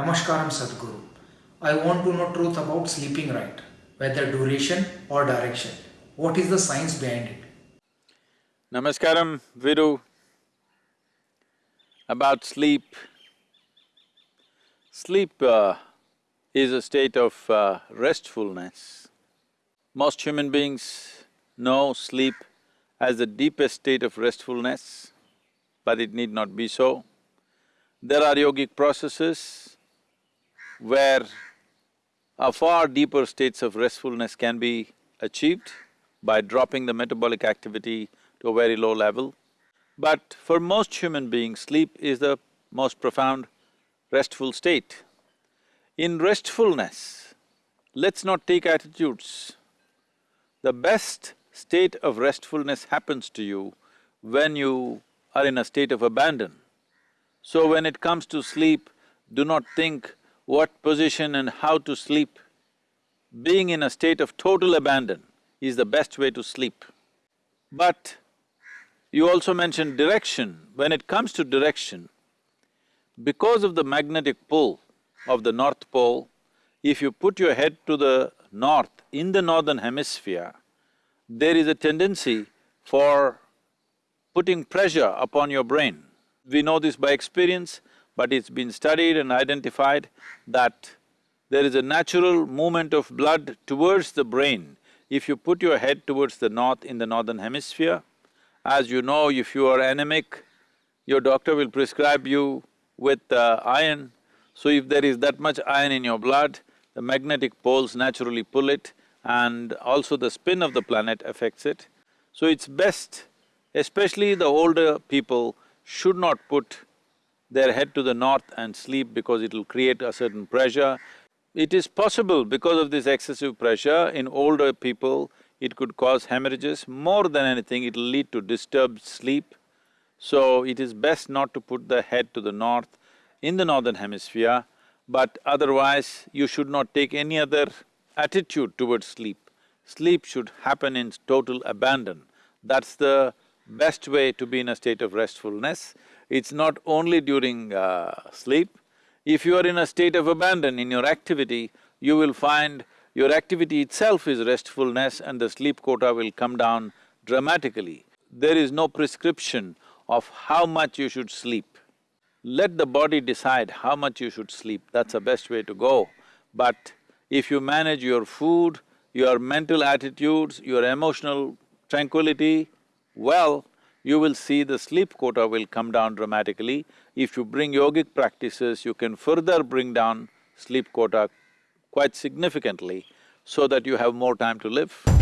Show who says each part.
Speaker 1: Namaskaram Sadhguru. I want to know truth about sleeping right, whether duration or direction. What is the science behind it?
Speaker 2: Namaskaram, Viru. About sleep. Sleep uh, is a state of uh, restfulness. Most human beings know sleep as the deepest state of restfulness, but it need not be so. There are yogic processes where a far deeper states of restfulness can be achieved by dropping the metabolic activity to a very low level. But for most human beings, sleep is the most profound restful state. In restfulness, let's not take attitudes. The best state of restfulness happens to you when you are in a state of abandon. So when it comes to sleep, do not think what position and how to sleep. Being in a state of total abandon is the best way to sleep. But you also mentioned direction. When it comes to direction, because of the magnetic pull of the North Pole, if you put your head to the north in the northern hemisphere, there is a tendency for putting pressure upon your brain. We know this by experience, but it's been studied and identified that there is a natural movement of blood towards the brain if you put your head towards the north in the northern hemisphere. As you know, if you are anemic, your doctor will prescribe you with uh, iron. So if there is that much iron in your blood, the magnetic poles naturally pull it and also the spin of the planet affects it. So it's best, especially the older people, should not put their head to the north and sleep because it'll create a certain pressure. It is possible because of this excessive pressure in older people, it could cause hemorrhages. More than anything, it'll lead to disturbed sleep. So it is best not to put the head to the north in the northern hemisphere, but otherwise you should not take any other attitude towards sleep. Sleep should happen in total abandon. That's the best way to be in a state of restfulness. It's not only during uh, sleep. If you are in a state of abandon in your activity, you will find your activity itself is restfulness and the sleep quota will come down dramatically. There is no prescription of how much you should sleep. Let the body decide how much you should sleep, that's the best way to go. But if you manage your food, your mental attitudes, your emotional tranquility well, you will see the sleep quota will come down dramatically. If you bring yogic practices, you can further bring down sleep quota quite significantly so that you have more time to live.